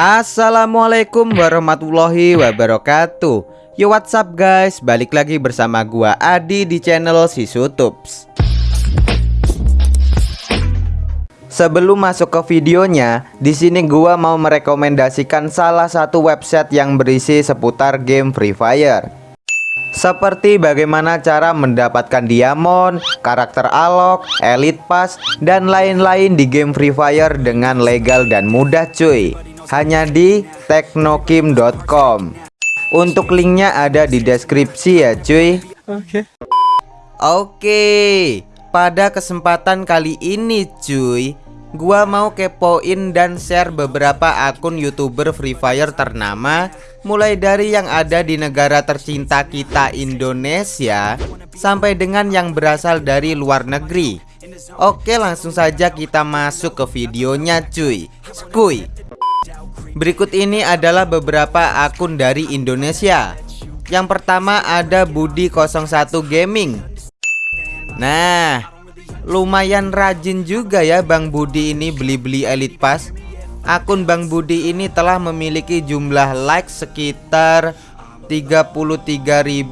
Assalamualaikum warahmatullahi wabarakatuh. Yo what's up guys? Balik lagi bersama gua Adi di channel si Sutups Sebelum masuk ke videonya, di sini gua mau merekomendasikan salah satu website yang berisi seputar game Free Fire. Seperti bagaimana cara mendapatkan diamond, karakter alok, elite pass, dan lain-lain di game Free Fire dengan legal dan mudah cuy hanya di teknokim.com. Untuk linknya ada di deskripsi ya cuy. Oke. Okay. Oke, pada kesempatan kali ini cuy, gua mau kepoin dan share beberapa akun YouTuber Free Fire ternama mulai dari yang ada di negara tercinta kita Indonesia sampai dengan yang berasal dari luar negeri. Oke, langsung saja kita masuk ke videonya cuy. Skuy. Berikut ini adalah beberapa akun dari Indonesia. Yang pertama ada Budi01 Gaming. Nah Lumayan rajin juga ya Bang Budi ini beli-beli Elite Pass. Akun Bang Budi ini telah memiliki jumlah like sekitar 33.197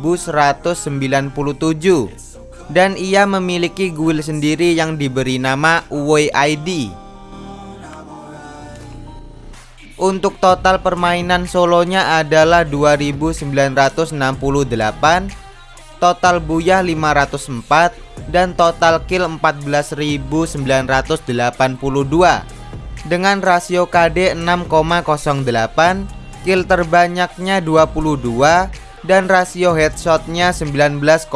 Dan ia memiliki guild sendiri yang diberi nama Uwe untuk total permainan solonya adalah 2968 Total buyah 504 Dan total kill 14982 Dengan rasio KD 6,08 Kill terbanyaknya 22 Dan rasio headshotnya 19,06%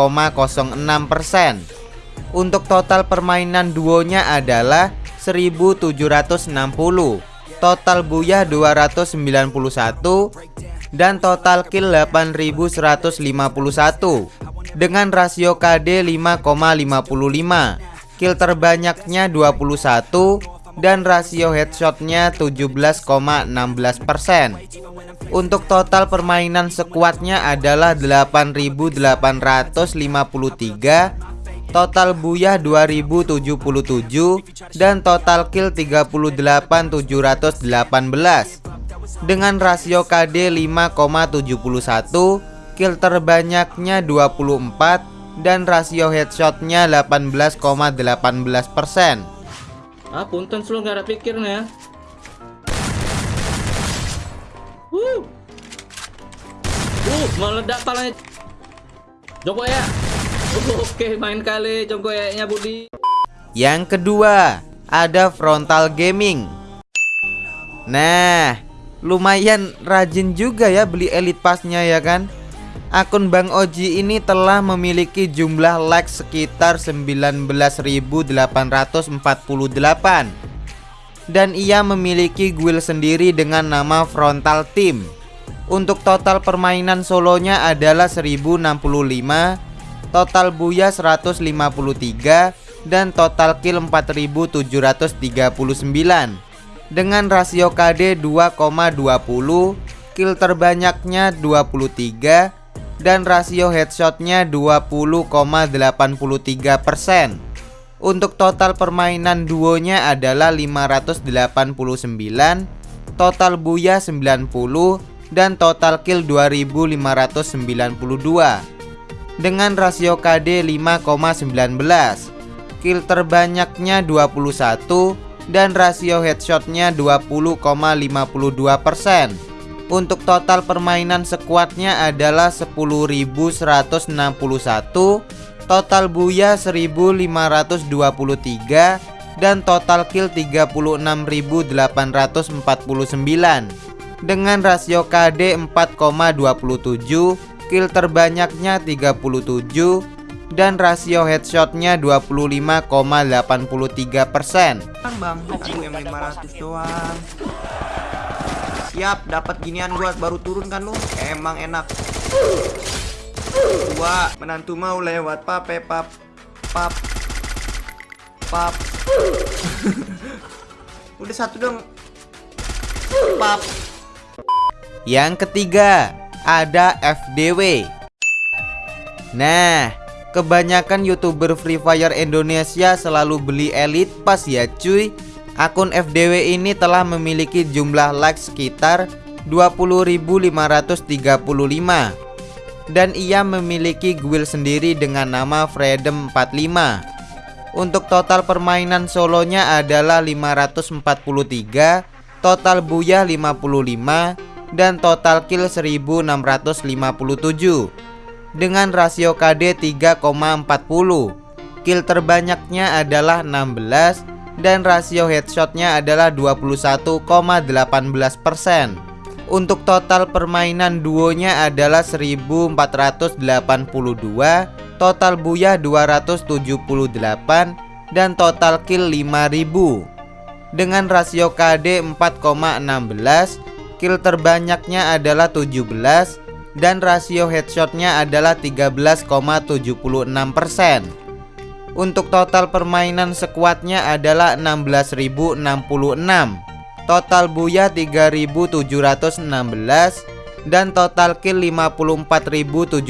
Untuk total permainan duonya adalah 1760 total buyah 291 dan total kill 8151 dengan rasio KD 5,55 kill terbanyaknya 21 dan rasio headshotnya 17,16% untuk total permainan sekuatnya adalah 8853 Total buyah 2077 dan total kill 38718 dengan rasio KD 5,71 kill terbanyaknya 24 dan rasio headshotnya 18,18% ,18%. ah punten selalu gak ada pikirnya uh uh meledak palanya. Joko ya Oke, main kali congkoyaknya Budi. Yang kedua, ada frontal gaming. Nah, lumayan rajin juga ya beli elite passnya ya kan? Akun Bang Oji ini telah memiliki jumlah like sekitar 19.848 dan ia memiliki guild sendiri dengan nama Frontal Team. Untuk total permainan solonya adalah 1065 total buya 153 dan total kill 4739 dengan rasio KD 2,20 kill terbanyaknya 23 dan rasio headshotnya 20,83% untuk total permainan duonya adalah 589 total buya 90 dan total kill 2592 dengan rasio KD 5,19 Kill terbanyaknya 21 dan rasio headshotnya 20,52% Untuk total permainan sekuatnya adalah 10.161 Total buya 1523 dan total kill 36.849 dengan rasio KD 4,27 skill terbanyaknya 37 dan rasio headshotnya 25,83 persen. Bang, aku yang 500 doang. Siap, dapat ginian gua baru turun kan lu? Emang enak. Gua menantu mau lewat pape pap pap pap. Udah satu dong. Pap. Yang ketiga, ada FDW Nah kebanyakan youtuber Free Fire Indonesia selalu beli Elite Pass ya cuy. Akun FDW ini telah memiliki jumlah like sekitar 20.535 dan ia memiliki guild sendiri dengan nama Freedom 45 untuk total permainan solonya adalah 543 total buyah 55 dan total kill 1657 dengan rasio KD 3,40 kill terbanyaknya adalah 16 dan rasio headshotnya adalah 21,18% untuk total permainan duonya adalah 1482 total buyah 278 dan total kill 5000 dengan rasio KD 4,16 kill terbanyaknya adalah 17 dan rasio headshotnya adalah 13,76% untuk total permainan sekuatnya adalah 16.066 Total buya 3.716 Dan total kill 54.712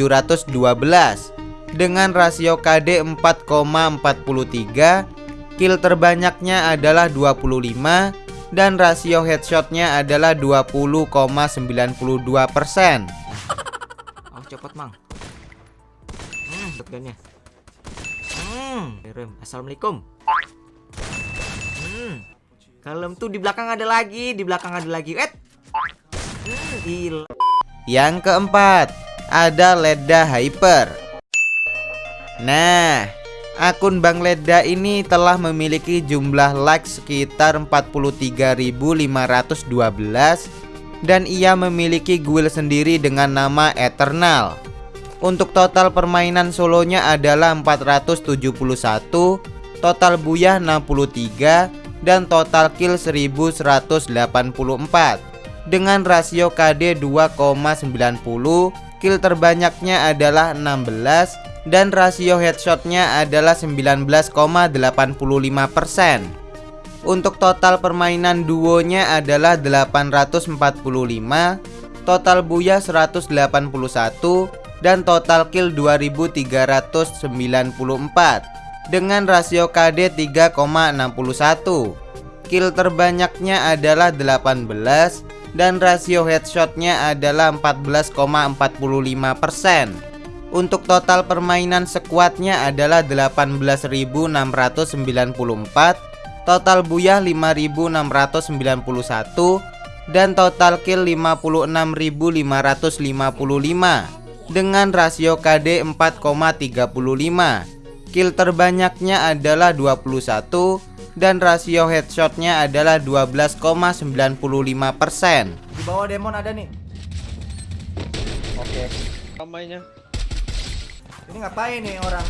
Dengan rasio KD 4,43 Kill terbanyaknya adalah 25 Dan rasio headshotnya adalah 20,92% Oh cepet mang Hmm, shotgunnya Hmm, Assalamualaikum. Hmm. Kalem tuh di belakang ada lagi, di belakang ada lagi. Eh. Hmm, gila. Yang keempat, ada Leda Hyper. Nah, akun Bang Leda ini telah memiliki jumlah like sekitar 43.512 dan ia memiliki guild sendiri dengan nama Eternal. Untuk total permainan solonya adalah 471 Total buyah 63 Dan total kill 1184 Dengan rasio KD 2,90 Kill terbanyaknya adalah 16 Dan rasio headshotnya adalah 19,85% Untuk total permainan duonya adalah 845 Total buyah 181 dan total kill 2394 dengan rasio KD 3,61 kill terbanyaknya adalah 18 dan rasio headshotnya adalah 14,45% untuk total permainan sekuatnya adalah 18.694 total buyah 5.691 dan total kill 56.555 dengan rasio KD 4,35 Kill terbanyaknya adalah 21 dan rasio headshotnya adalah 12,95% Di bawah demon ada nih. Oke. Ramainya Ini ngapain nih orang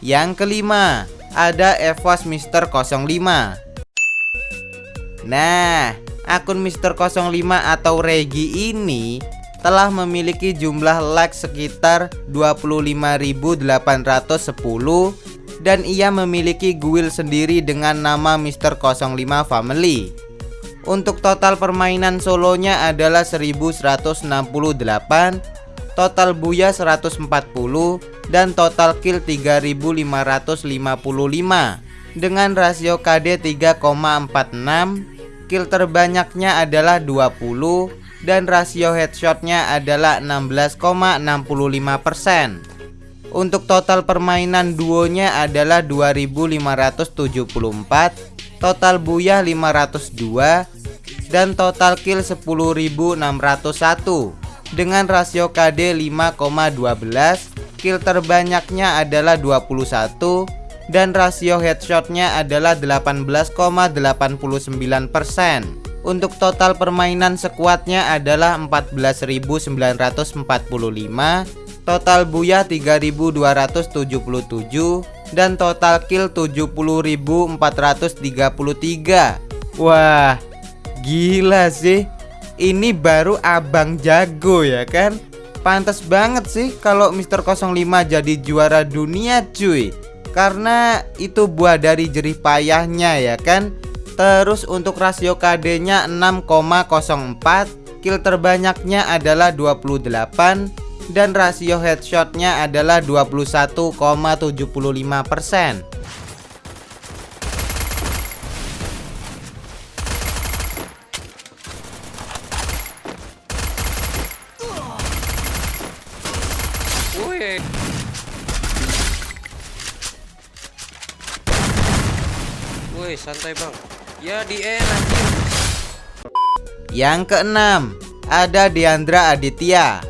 Yang kelima Ada Evos Mister 05 Nah akun Mister 05 atau Regi ini telah memiliki jumlah like sekitar 25.810 dan ia memiliki guild sendiri dengan nama Mister 05 Family. Untuk total permainan solonya adalah 1168, total buya 140 dan total kill 3555 dengan rasio KD 3,46 Skill terbanyaknya adalah 20 dan rasio headshotnya adalah 16,65% Untuk total permainan duonya adalah 2574 Total buyah 502 Dan total kill 10.601 Dengan rasio KD 5,12 Kill terbanyaknya adalah 21 dan rasio headshotnya adalah 18,89% Untuk total permainan sekuatnya adalah 14.945 Total buyah 3.277 Dan total kill 70.433 Wah gila sih. Ini baru abang jago ya kan? Pantas banget sih kalau Mister 05 jadi juara dunia cuy. Karena itu buah dari jerih payahnya ya kan? Terus untuk rasio KD nya 6,04 Kill terbanyaknya adalah 28 Dan rasio headshotnya adalah 21,75% Woi santai bang Ya di N anjing Yang keenam, ada Diandra Aditya.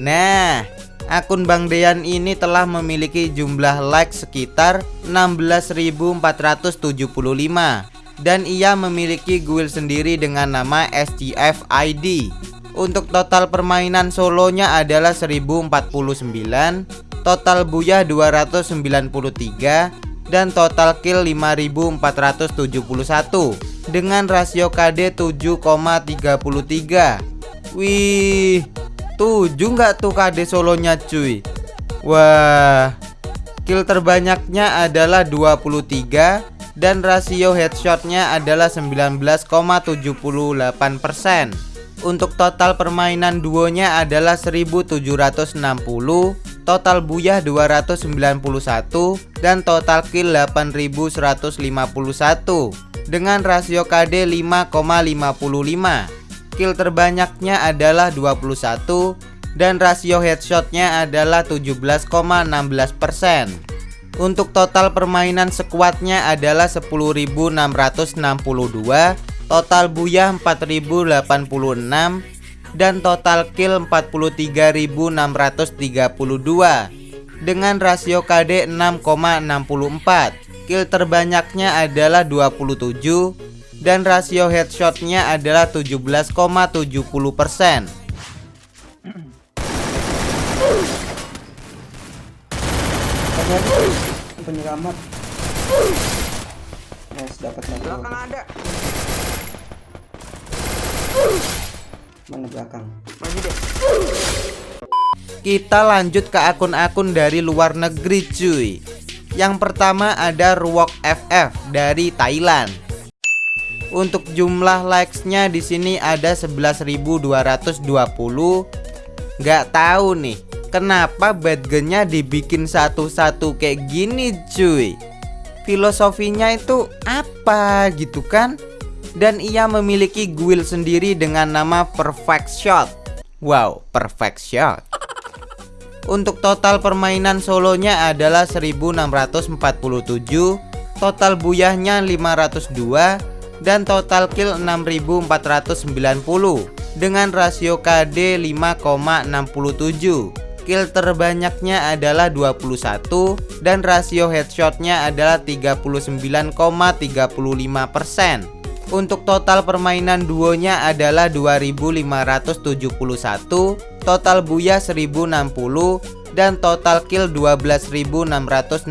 Nah, akun Bang Dean ini telah memiliki jumlah like sekitar 16.475 dan ia memiliki guild sendiri dengan nama SGF ID. Untuk total permainan solonya adalah 1049, total buyah 293 dan total kill 5471 dengan rasio KD 7,33. Wih, 7 nggak tuh KD solonya cuy. Wah, kill terbanyaknya adalah 23 dan rasio headshotnya adalah 19,78%. Untuk total permainan duonya adalah 1760 Total buyah 291 Dan total kill 8151 Dengan rasio KD 5,55 Kill terbanyaknya adalah 21 Dan rasio headshotnya adalah 17,16% Untuk total permainan sekuatnya adalah 10.662 total buyah 4086 dan total kill 43632 dengan rasio KD 6,64 kill terbanyaknya adalah 27 dan rasio headshotnya adalah 17,70 persen. Penyelamat. Nice dapat lagi. Belakang ada mana belakang? Maju deh. Kita lanjut ke akun-akun dari luar negeri cuy. Yang pertama ada Ruok FF dari Thailand. Untuk jumlah likes-nya di sini ada 11.220 nggak tahu nih kenapa badgennya dibikin satu-satu kayak gini cuy? Filosofinya itu apa gitu kan dan ia memiliki guild sendiri dengan nama Perfect Shot. Wow, Perfect Shot. Untuk total permainan solonya adalah 1647, total buyahnya 502 dan total kill 6490 dengan rasio KD 5,67. Kill terbanyaknya adalah 21 dan rasio headshotnya adalah 39,35%. Untuk total permainan duonya adalah 2571 Total buya 1060 Dan total kill 12660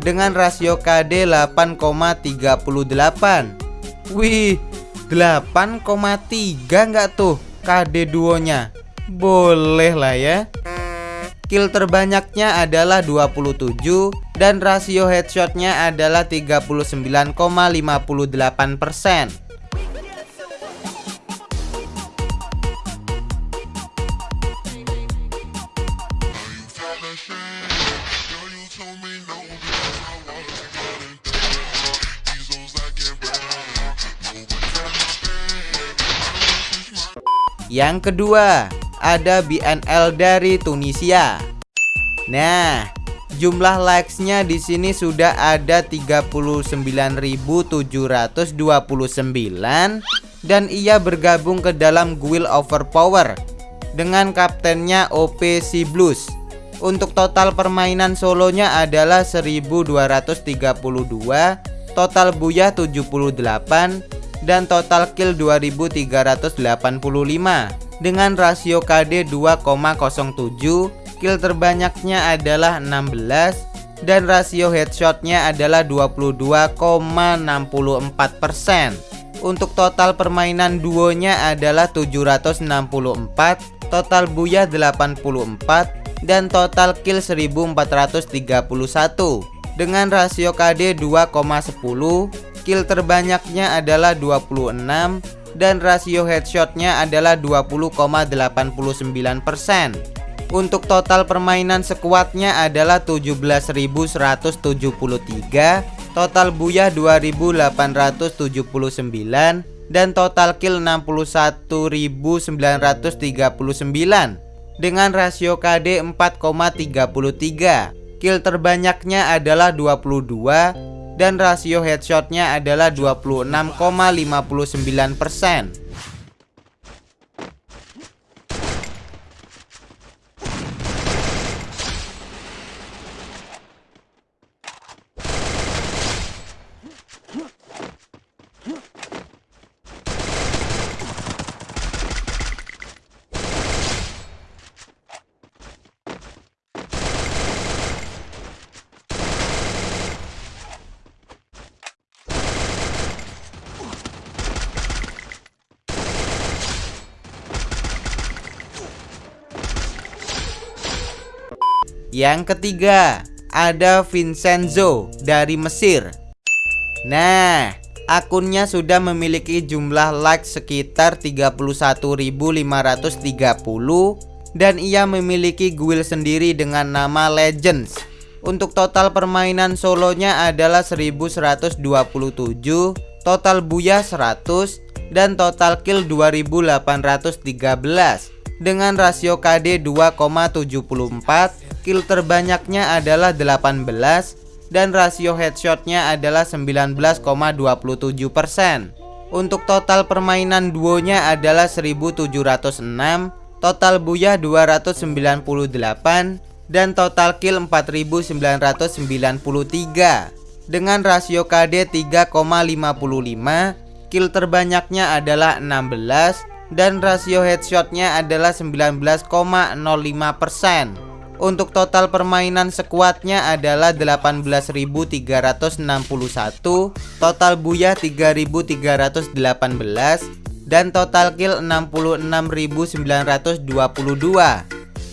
Dengan rasio KD 8,38 Wih 8,3 nggak tuh KD duonya? Boleh lah ya Kill terbanyaknya adalah 27 dan rasio headshotnya adalah 39,58%. Yang kedua, ada BNL dari Tunisia. Nah, jumlah likes-nya di sini sudah ada 39.729 dan ia bergabung ke dalam Guild Overpower dengan kaptennya OP Si Blues. Untuk total permainan solonya adalah 1232, total buyah 78 dan total kill 2385 dengan rasio KD 2,07 kill terbanyaknya adalah 16 dan rasio headshotnya adalah 22,64% untuk total permainan duonya adalah 764 total buyah 84 dan total kill 1431 dengan rasio KD 2,10 kill terbanyaknya adalah 26 dan rasio headshotnya adalah 20,89%. Untuk total permainan sekuatnya adalah 17.173, total buyah 2.879 dan total kill 61.939 dengan rasio KD 4,33. Kill terbanyaknya adalah 22 dan rasio headshotnya adalah 26,59%. Yang ketiga, ada Vincenzo dari Mesir. Nah, akunnya sudah memiliki jumlah like sekitar 31.530 dan ia memiliki guild sendiri dengan nama Legends. Untuk total permainan solonya adalah 1127, total buya 100 dan total kill 2813 dengan rasio KD 2,74 kill terbanyaknya adalah 18 dan rasio headshotnya adalah 19,27% Untuk total permainan duonya adalah 1706 Total buyah 298 Dan total kill 4993 Dengan rasio KD 3,55 Kill terbanyaknya adalah 16 Dan rasio headshotnya adalah 19,05% untuk total permainan sekuatnya adalah 18.361 Total buya 3.318 Dan total kill 66.922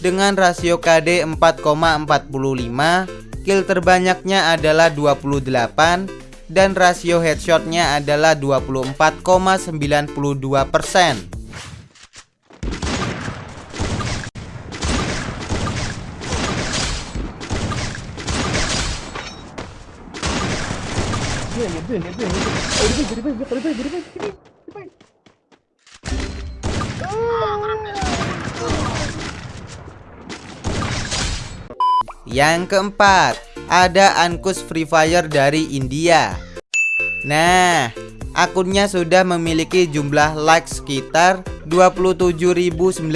Dengan rasio KD 4,45 Kill terbanyaknya adalah 28 Dan rasio headshotnya adalah 24,92% Yang keempat, ada Ankus Free Fire dari India. Nah, akunnya sudah memiliki jumlah like sekitar 27.972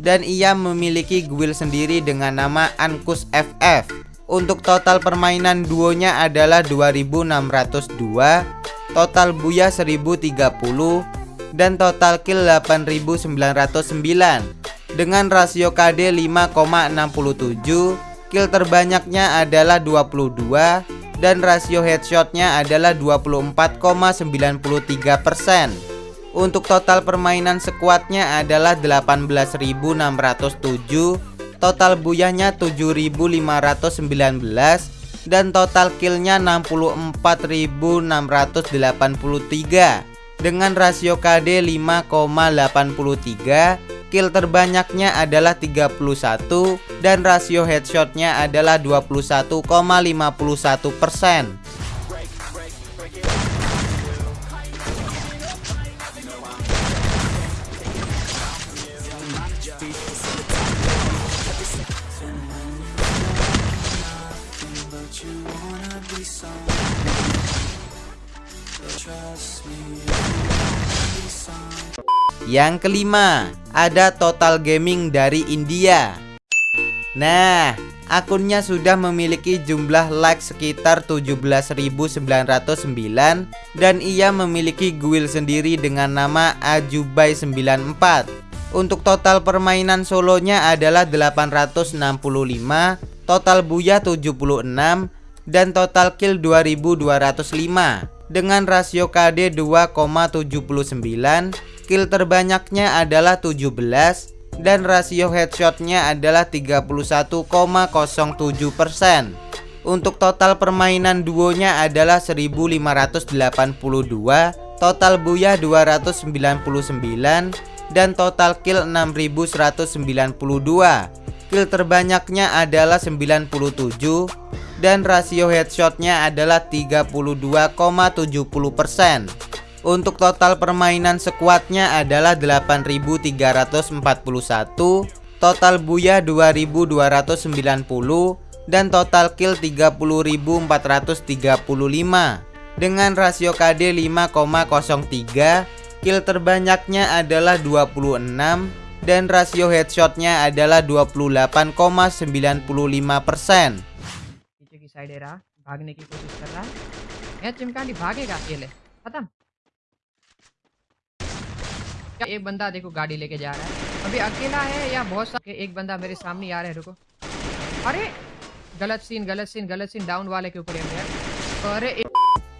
dan ia memiliki guild sendiri dengan nama Ankus FF. Untuk total permainan duonya adalah 2602 Total buya 1030 Dan total kill 8909 Dengan rasio KD 5,67 Kill terbanyaknya adalah 22 Dan rasio headshotnya adalah 24,93% Untuk total permainan sekuatnya adalah 18607 Total buyahnya 7519 dan total killnya 64683 dengan rasio KD 5,83 kill terbanyaknya adalah 31 dan rasio headshotnya adalah 21,51% Yang kelima, ada Total Gaming dari India. Nah, akunnya sudah memiliki jumlah like sekitar 17.909 dan ia memiliki guild sendiri dengan nama Ajubai94. Untuk total permainan solonya adalah 865, total buya 76 dan total kill 2205 dengan rasio KD 2,79 kill terbanyaknya adalah 17 dan rasio headshotnya adalah 31,07% untuk total permainan duonya adalah 1582 total buya 299 dan total kill 6192 kill terbanyaknya adalah 97 dan rasio headshotnya adalah 32,70% Untuk total permainan sekuatnya adalah 8341 Total buya 2290 dan total kill 30.435 dengan rasio KD 5,03 kill terbanyaknya adalah 26 dan rasio headshotnya adalah 28,95% पीछे की साइड रहा भागने की कोशिश कर रहा है यहाँ चिमकांडी भागेगा अकेले खत्म क्या एक बंदा देखो गाड़ी लेके जा रहा है अभी अकेला है या बहुत सा एक बंदा मेरे सामने ही आ रहा है रुको अरे गलत सीन गलत सीन गलत सीन डाउन वाले के ऊपर है यार अरे एक-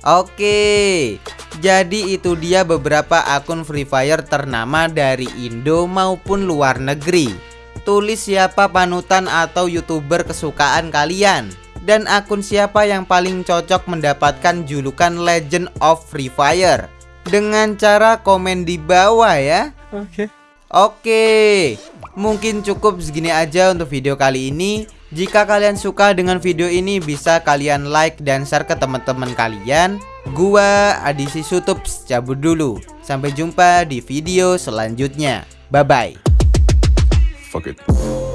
Oke, jadi itu dia beberapa akun Free Fire ternama dari Indo maupun luar negeri. Tulis siapa panutan atau youtuber kesukaan kalian Dan akun siapa yang paling cocok mendapatkan julukan Legend of Free Fire dengan cara komen di bawah ya. Oke. Oke, mungkin cukup segini aja untuk video kali ini. Jika kalian suka dengan video ini bisa kalian like dan share ke teman-teman kalian. Gua Adisi Sutups cabut dulu. Sampai jumpa di video selanjutnya. Bye bye. Fuck it.